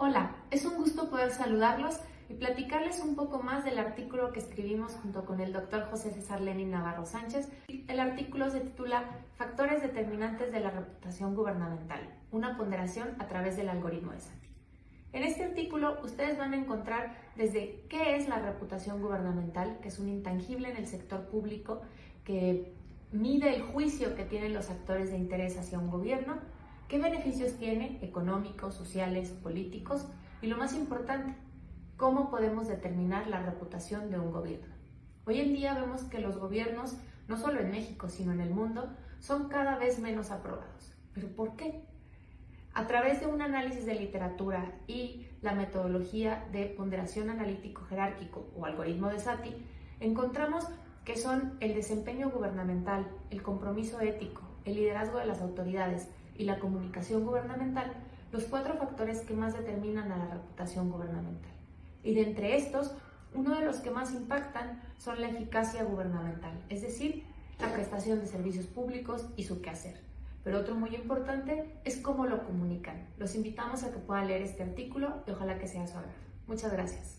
Hola, es un gusto poder saludarlos y platicarles un poco más del artículo que escribimos junto con el doctor José César Lenin Navarro Sánchez. El artículo se titula Factores determinantes de la reputación gubernamental, una ponderación a través del algoritmo de SATI. En este artículo ustedes van a encontrar desde qué es la reputación gubernamental, que es un intangible en el sector público que mide el juicio que tienen los actores de interés hacia un gobierno, qué beneficios tiene económicos, sociales, políticos y lo más importante, cómo podemos determinar la reputación de un gobierno. Hoy en día vemos que los gobiernos, no solo en México, sino en el mundo, son cada vez menos aprobados. ¿Pero por qué? A través de un análisis de literatura y la metodología de ponderación analítico jerárquico o algoritmo de Sati, encontramos que son el desempeño gubernamental, el compromiso ético, el liderazgo de las autoridades y la comunicación gubernamental, los cuatro factores que más determinan a la reputación gubernamental. Y de entre estos, uno de los que más impactan son la eficacia gubernamental, es decir, la prestación de servicios públicos y su quehacer. Pero otro muy importante es cómo lo comunican. Los invitamos a que puedan leer este artículo y ojalá que sea su agrado. Muchas gracias.